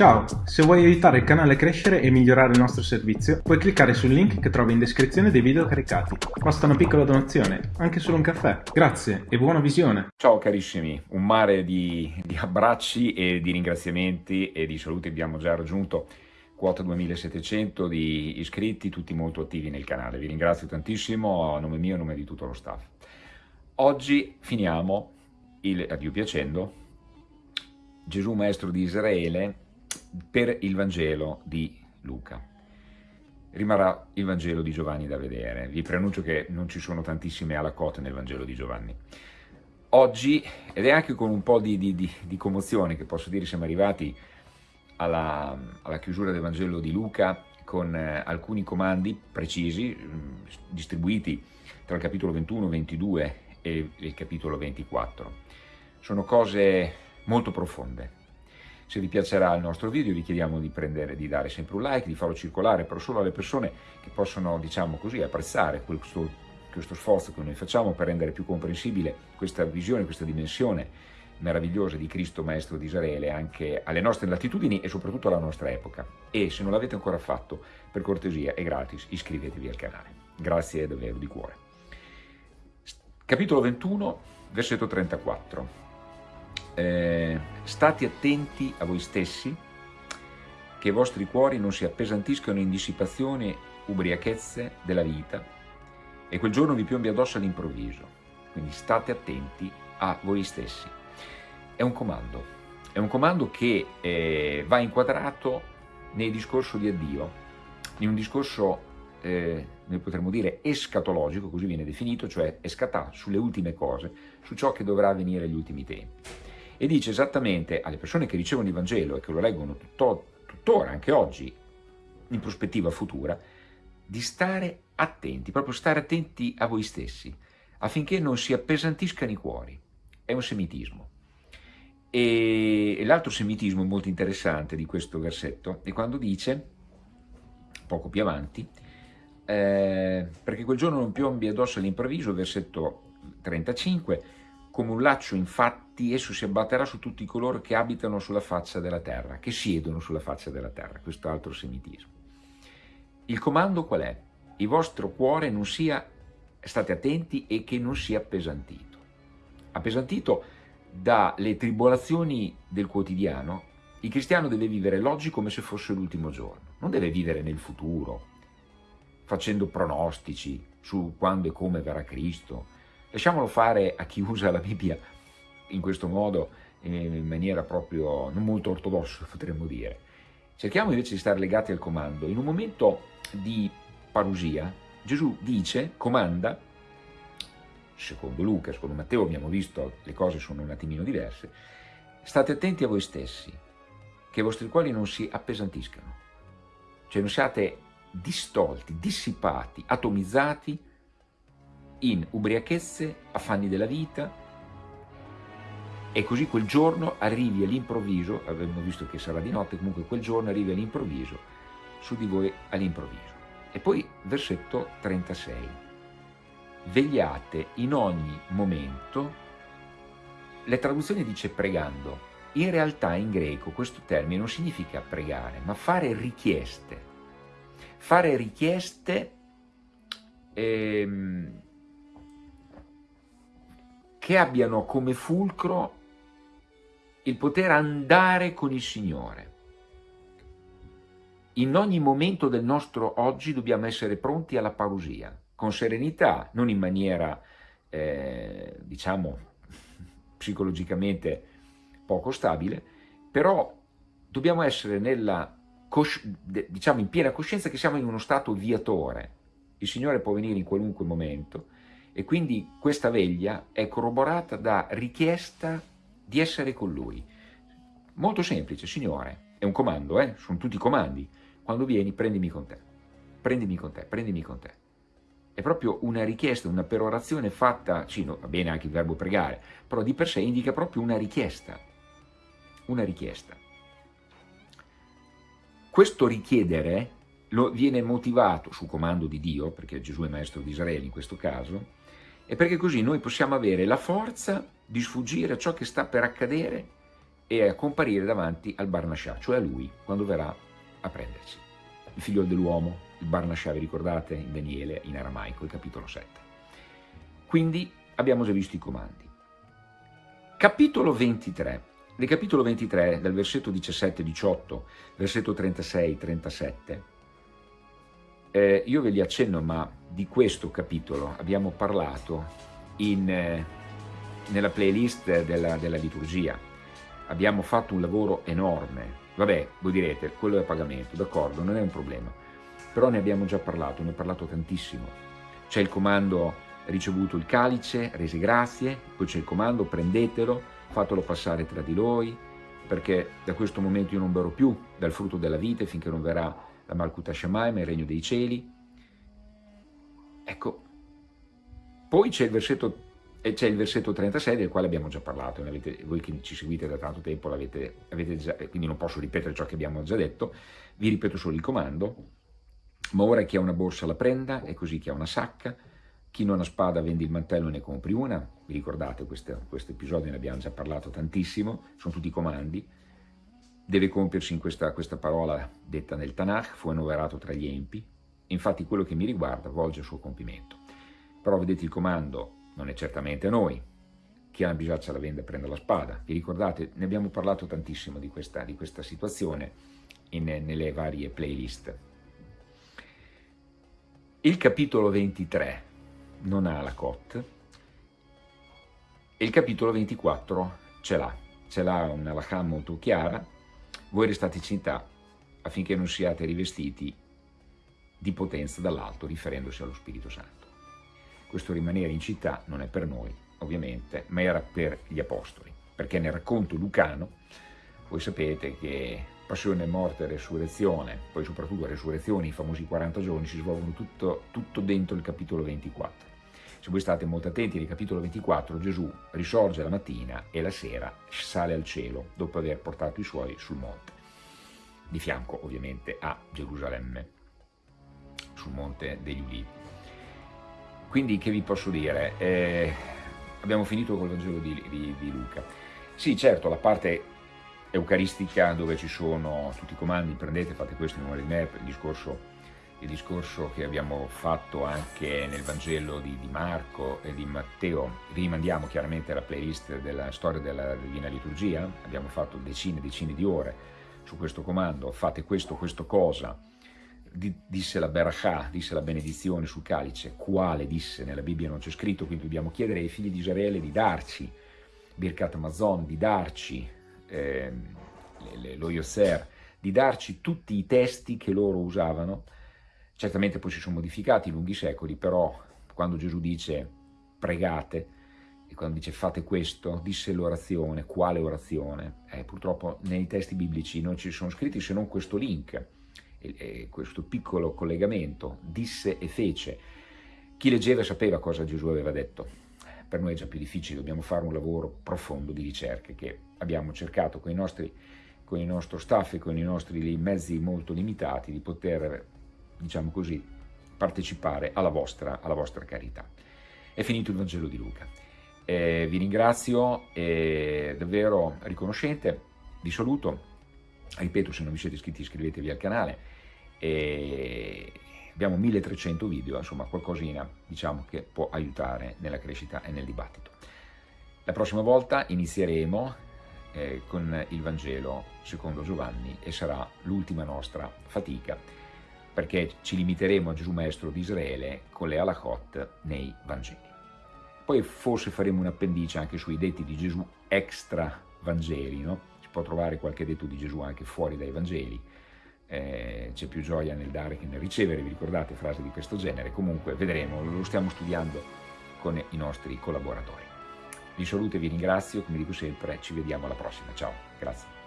Ciao, se vuoi aiutare il canale a crescere e migliorare il nostro servizio, puoi cliccare sul link che trovi in descrizione dei video caricati. Basta una piccola donazione, anche solo un caffè. Grazie e buona visione! Ciao carissimi, un mare di, di abbracci e di ringraziamenti e di saluti abbiamo già raggiunto quota 2700 di iscritti, tutti molto attivi nel canale. Vi ringrazio tantissimo a nome mio e a nome di tutto lo staff. Oggi finiamo, il, a Dio piacendo, Gesù Maestro di Israele per il Vangelo di Luca. Rimarrà il Vangelo di Giovanni da vedere. Vi preannuncio che non ci sono tantissime alacote nel Vangelo di Giovanni. Oggi, ed è anche con un po' di, di, di, di commozione che posso dire siamo arrivati alla, alla, chiusura del Vangelo di Luca con eh, alcuni comandi precisi, mm, distribuiti tra il capitolo 21, 22 e il capitolo 24. Sono cose molto profonde, se vi piacerà il nostro video vi chiediamo di, prendere, di dare sempre un like, di farlo circolare, però solo alle persone che possono, diciamo così, apprezzare questo, questo sforzo che noi facciamo per rendere più comprensibile questa visione, questa dimensione meravigliosa di Cristo Maestro di Israele anche alle nostre latitudini e soprattutto alla nostra epoca. E se non l'avete ancora fatto, per cortesia e gratis, iscrivetevi al canale. Grazie davvero di cuore. Capitolo 21, versetto 34 eh, state attenti a voi stessi, che i vostri cuori non si appesantiscano in dissipazione ubriachezze della vita e quel giorno vi piombi addosso all'improvviso. Quindi state attenti a voi stessi. È un comando, è un comando che eh, va inquadrato nel discorso di addio, in un discorso, eh, noi potremmo dire, escatologico, così viene definito, cioè escatà sulle ultime cose, su ciò che dovrà avvenire agli ultimi tempi e dice esattamente alle persone che ricevono il Vangelo e che lo leggono tutto, tuttora, anche oggi, in prospettiva futura, di stare attenti, proprio stare attenti a voi stessi, affinché non si appesantiscano i cuori. È un semitismo. E l'altro semitismo molto interessante di questo versetto è quando dice, poco più avanti, eh, perché quel giorno non piombi addosso all'improvviso, versetto 35, come un laccio infatti esso si abbatterà su tutti coloro che abitano sulla faccia della terra, che siedono sulla faccia della terra, questo altro semitismo. Il comando qual è? Il vostro cuore non sia, state attenti, e che non sia appesantito. Appesantito dalle tribolazioni del quotidiano, il cristiano deve vivere l'oggi come se fosse l'ultimo giorno, non deve vivere nel futuro, facendo pronostici su quando e come verrà Cristo, Lasciamolo fare a chi usa la Bibbia in questo modo, in maniera proprio non molto ortodossa, potremmo dire. Cerchiamo invece di stare legati al comando. In un momento di parusia, Gesù dice, comanda, secondo Luca, secondo Matteo abbiamo visto le cose sono un attimino diverse, state attenti a voi stessi, che i vostri cuori non si appesantiscano, cioè non siate distolti, dissipati, atomizzati in ubriachezze, affanni della vita, e così quel giorno arrivi all'improvviso, abbiamo visto che sarà di notte, comunque quel giorno arrivi all'improvviso, su di voi all'improvviso. E poi versetto 36. Vegliate in ogni momento, la traduzione dice pregando, in realtà in greco questo termine non significa pregare, ma fare richieste. Fare richieste ehm, che abbiano come fulcro il poter andare con il Signore. In ogni momento del nostro oggi dobbiamo essere pronti alla parusia, con serenità, non in maniera, eh, diciamo, psicologicamente poco stabile, però dobbiamo essere nella, diciamo, in piena coscienza che siamo in uno stato viatore. Il Signore può venire in qualunque momento, e quindi questa veglia è corroborata da richiesta di essere con Lui. Molto semplice, Signore, è un comando, eh? sono tutti comandi. Quando vieni, prendimi con te, prendimi con te, prendimi con te. È proprio una richiesta, una perorazione fatta, sì, no, va bene anche il verbo pregare, però di per sé indica proprio una richiesta, una richiesta. Questo richiedere lo viene motivato su comando di Dio, perché Gesù è maestro di Israele in questo caso, e perché così noi possiamo avere la forza di sfuggire a ciò che sta per accadere e a comparire davanti al Barnascià, cioè a lui, quando verrà a prenderci. Il figlio dell'uomo, il Barnascià, vi ricordate, in Daniele, in aramaico, il capitolo 7. Quindi abbiamo già visto i comandi. Capitolo 23. Nel capitolo 23, dal versetto 17-18, versetto 36-37, eh, io ve li accenno, ma di questo capitolo abbiamo parlato in, eh, nella playlist della, della liturgia abbiamo fatto un lavoro enorme. Vabbè, voi direte, quello è a pagamento, d'accordo, non è un problema. Però ne abbiamo già parlato, ne ho parlato tantissimo. C'è il comando ricevuto il calice, rese grazie, poi c'è il comando prendetelo, fatelo passare tra di voi, perché da questo momento io non berrò più dal frutto della vite finché non verrà la Malkuta Shamaim, il regno dei cieli. Ecco, poi c'è il versetto e c'è il versetto 36 del quale abbiamo già parlato, avete, voi che ci seguite da tanto tempo l'avete già, quindi non posso ripetere ciò che abbiamo già detto, vi ripeto solo il comando, ma ora chi ha una borsa la prenda e così chi ha una sacca, chi non ha spada vendi il mantello e ne compri una, vi ricordate questo, questo episodio, ne abbiamo già parlato tantissimo, sono tutti comandi, deve compiersi in questa, questa parola detta nel Tanakh, fu annoverato tra gli empi, infatti quello che mi riguarda volge il suo compimento. Però vedete il comando non è certamente a noi. Chi ha una bisaccia la vende prende la spada. Vi ricordate? Ne abbiamo parlato tantissimo di questa, di questa situazione in, nelle varie playlist. Il capitolo 23 non ha la COT e il capitolo 24 ce l'ha. Ce l'ha una lacha molto chiara. Voi restate in città affinché non siate rivestiti di potenza dall'alto riferendosi allo Spirito Santo. Questo rimanere in città non è per noi, ovviamente, ma era per gli apostoli, perché nel racconto lucano, voi sapete che passione, morte, resurrezione, poi soprattutto resurrezione, i famosi 40 giorni, si svolgono tutto, tutto dentro il capitolo 24. Se voi state molto attenti, nel capitolo 24 Gesù risorge la mattina e la sera sale al cielo dopo aver portato i suoi sul monte, di fianco ovviamente a Gerusalemme, sul monte degli Ulivi. Quindi che vi posso dire? Eh, abbiamo finito col Vangelo di, di, di, Luca. Sì, certo, la parte eucaristica dove ci sono tutti i comandi, prendete, fate questo in memoria di me, il discorso, il discorso che abbiamo fatto anche nel Vangelo di, di, Marco e di Matteo, rimandiamo chiaramente alla playlist della storia della Divina Liturgia, abbiamo fatto decine e decine di ore su questo comando, fate questo, questo cosa, disse la Berachà, disse la benedizione sul calice, quale? Disse nella Bibbia non c'è scritto, quindi dobbiamo chiedere ai figli di Israele di darci, Birkat Amazon, di darci eh, lo Yosser, di darci tutti i testi che loro usavano, certamente poi si sono modificati in lunghi secoli, però quando Gesù dice pregate, e quando dice fate questo, disse l'orazione, quale orazione? Eh, purtroppo nei testi biblici non ci sono scritti se non questo link, questo piccolo collegamento, disse e fece. Chi leggeva sapeva cosa Gesù aveva detto. Per noi è già più difficile, dobbiamo fare un lavoro profondo di ricerca che abbiamo cercato con i nostri con il nostro staff e con i nostri mezzi molto limitati di poter, diciamo così, partecipare alla vostra, alla vostra carità. È finito il Vangelo di Luca. Eh, vi ringrazio, è davvero riconoscente, vi saluto, ripeto se non vi siete iscritti iscrivetevi al canale e abbiamo 1300 video insomma qualcosina diciamo che può aiutare nella crescita e nel dibattito la prossima volta inizieremo eh, con il Vangelo secondo Giovanni e sarà l'ultima nostra fatica perché ci limiteremo a Gesù Maestro di Israele con le halachot nei Vangeli poi forse faremo un appendice anche sui detti di Gesù extra Vangeli no? può trovare qualche detto di Gesù anche fuori dai Vangeli, eh, c'è più gioia nel dare che nel ricevere, vi ricordate frasi di questo genere? Comunque vedremo, lo stiamo studiando con i nostri collaboratori. Vi saluto e vi ringrazio, come dico sempre, ci vediamo alla prossima, ciao, grazie.